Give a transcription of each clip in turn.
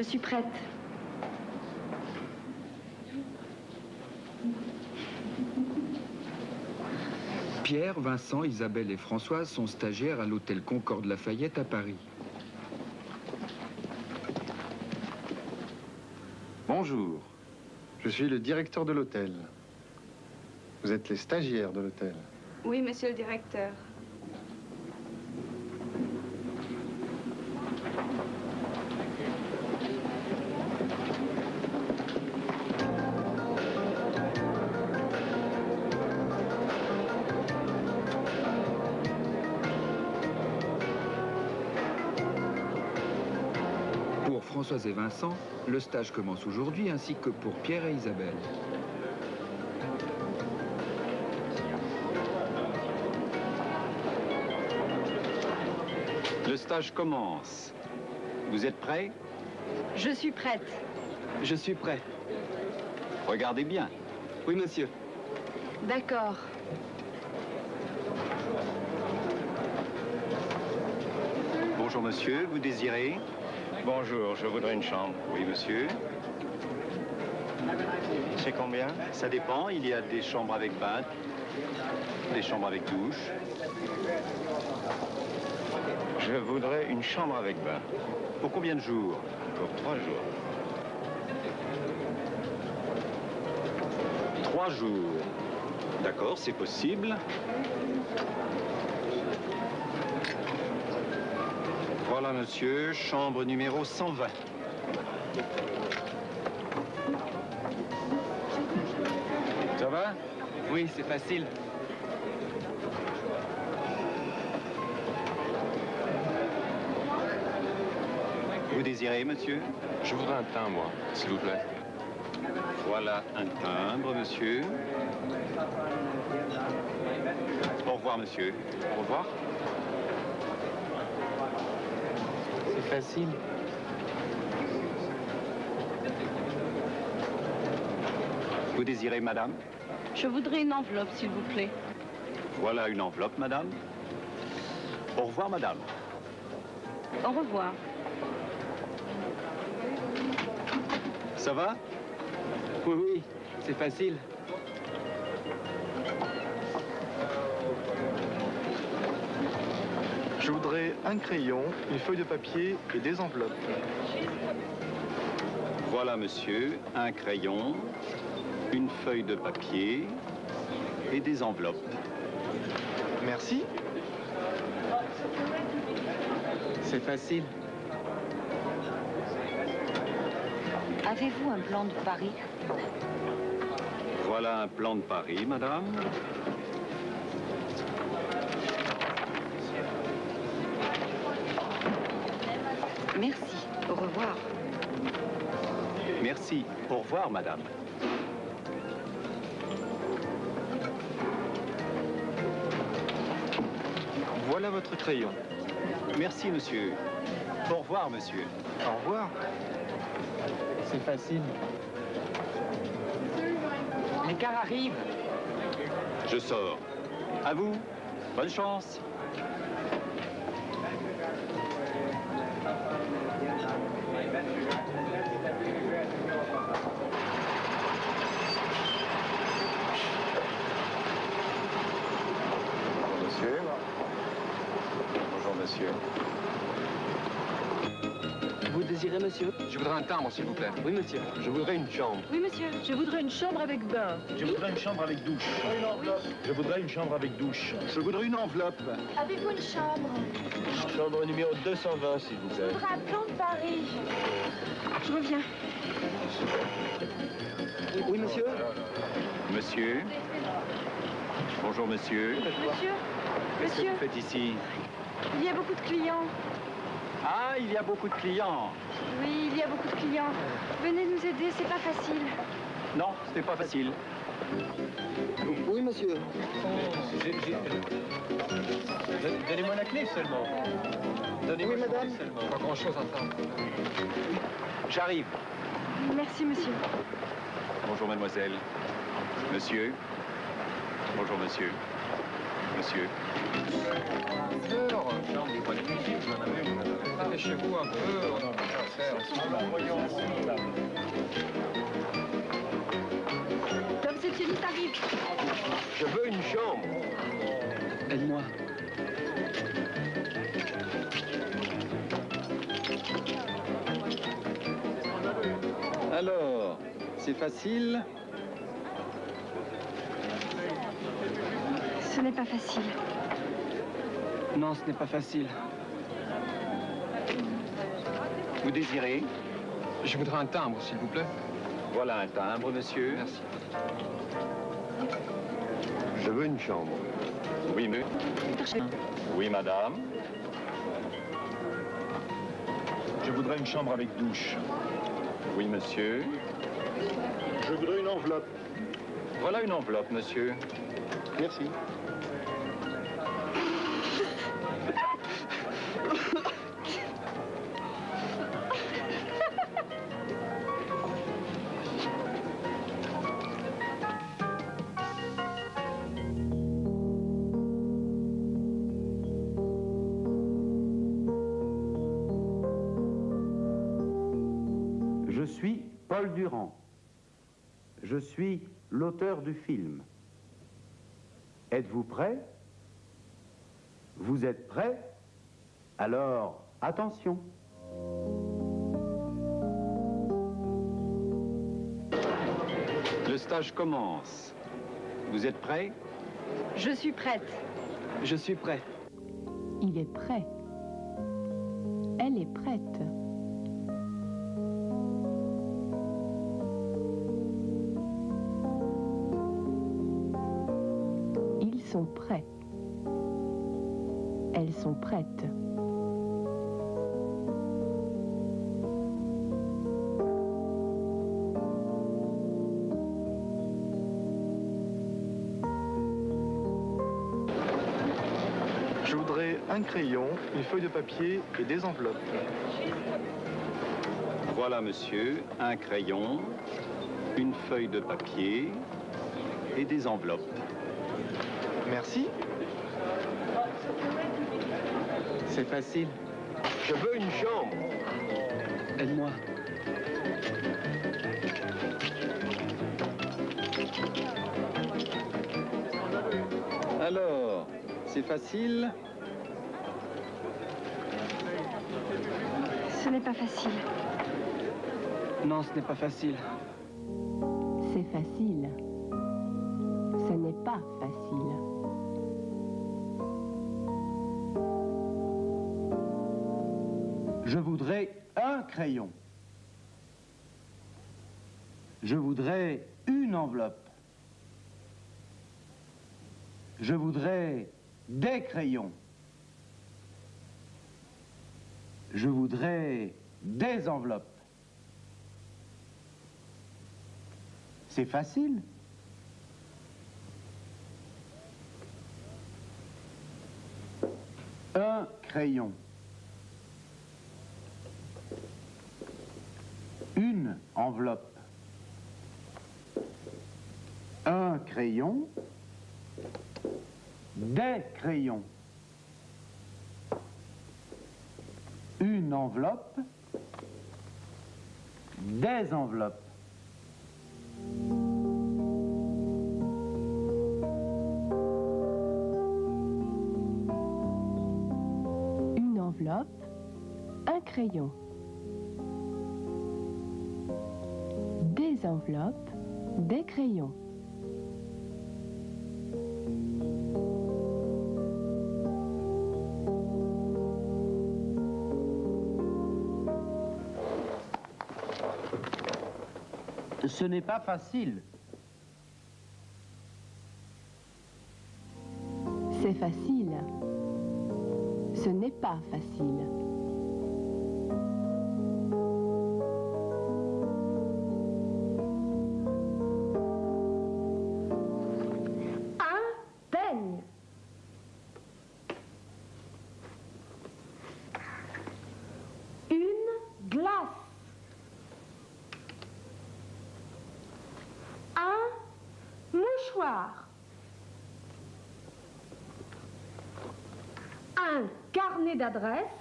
Je suis prête. Pierre, Vincent, Isabelle et Françoise sont stagiaires à l'hôtel Concorde Lafayette à Paris. Bonjour, je suis le directeur de l'hôtel. Vous êtes les stagiaires de l'hôtel. Oui, monsieur le directeur. Françoise et Vincent, le stage commence aujourd'hui ainsi que pour Pierre et Isabelle. Le stage commence. Vous êtes prêts? Je suis prête. Je suis prêt. Regardez bien. Oui, monsieur. D'accord. Bonjour monsieur, vous désirez? Bonjour, je voudrais une chambre. Oui monsieur. C'est combien? Ça dépend, il y a des chambres avec bain, des chambres avec douche. Je voudrais une chambre avec bain. Pour combien de jours? Pour trois jours. Trois jours. D'accord, c'est possible. Voilà, monsieur, chambre numéro 120. Ça va? Oui, c'est facile. Vous désirez, monsieur? Je voudrais un moi, s'il vous plaît. Voilà un timbre, monsieur. Au revoir, monsieur. Au revoir. Facile. Vous désirez, madame? Je voudrais une enveloppe, s'il vous plaît. Voilà une enveloppe, madame. Au revoir, madame. Au revoir. Ça va? Oui, oui, c'est facile. Je voudrais un crayon, une feuille de papier et des enveloppes. Voilà, monsieur, un crayon, une feuille de papier et des enveloppes. Merci. C'est facile. Avez-vous un plan de Paris? Voilà un plan de Paris, madame. Merci. Au revoir. Merci. Au revoir, madame. Voilà votre crayon. Merci, monsieur. Au revoir, monsieur. Au revoir. C'est facile. Les cars arrivent. Je sors. À vous. Bonne chance. Monsieur. Vous désirez, monsieur? Je voudrais un timbre, s'il vous plaît. Oui, monsieur. Je voudrais une chambre. Oui, monsieur. Je voudrais une chambre avec bain. Je voudrais une chambre avec douche. Je voudrais une chambre avec douche. Je voudrais une enveloppe. Avez-vous une chambre? Chambre numéro 220, s'il vous Je plaît. voudrais un plan de Paris. Je reviens. Oui, monsieur? Monsieur? Bonjour, monsieur. Monsieur? Qu'est-ce que Monsieur? vous faites ici? Il y a beaucoup de clients. Ah, il y a beaucoup de clients. Oui, il y a beaucoup de clients. Venez nous aider, c'est pas facile. Non, c'était pas facile. Oui, monsieur. Donnez-moi la clé seulement. Donnez-moi Oui, la madame. clé seulement. Pas grand-chose à faire. J'arrive. Merci, monsieur. Bonjour, mademoiselle. Monsieur. Bonjour, monsieur. Monsieur. Chez vous un peu. Arrive. Je veux une chambre. Aide-moi. Alors, c'est facile Ce n'est pas facile. Non, ce n'est pas facile. Vous désirez Je voudrais un timbre, s'il vous plaît. Voilà un timbre, monsieur. Merci. Je veux une chambre. Oui, mais... Oui, madame. Je voudrais une chambre avec douche. Oui, monsieur. Je voudrais une enveloppe. Voilà une enveloppe, monsieur. Merci. Suis Paul Durand. Je suis l'auteur du film. Êtes-vous prêt? Vous êtes prêt? Alors, attention. Le stage commence. Vous êtes prêts Je suis prête. Je suis prêt. Il est prêt. Elle est prête. Sont prêts. Elles sont prêtes. Je voudrais un crayon, une feuille de papier et des enveloppes. Voilà, monsieur, un crayon, une feuille de papier et des enveloppes. Merci. C'est facile. Je veux une chambre. Aide-moi. Alors, c'est facile Ce n'est pas facile. Non, ce n'est pas facile. C'est facile. Ce n'est pas facile. Je voudrais un crayon. Je voudrais une enveloppe. Je voudrais des crayons. Je voudrais des enveloppes. C'est facile. Un crayon. Une enveloppe. Un crayon. Des crayons. Une enveloppe. Des enveloppes. Une enveloppe, un crayon. Des enveloppes, des crayons. Ce n'est pas facile. C'est facile. Ce n'est pas facile. Un carnet d'adresse.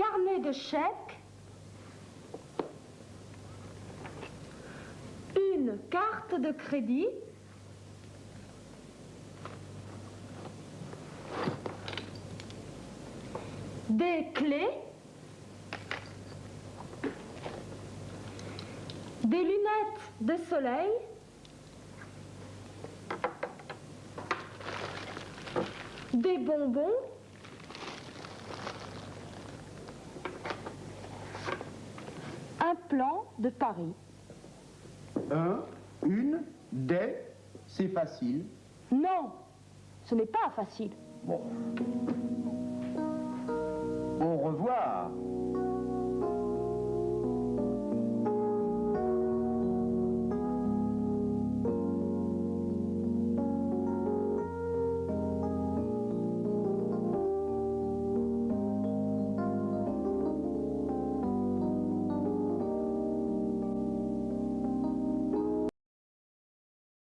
carnet de chèques, une carte de crédit, des clés, des lunettes de soleil, des bonbons, un plan de Paris. Un, une, des, c'est facile. Non, ce n'est pas facile. Bon. Au revoir.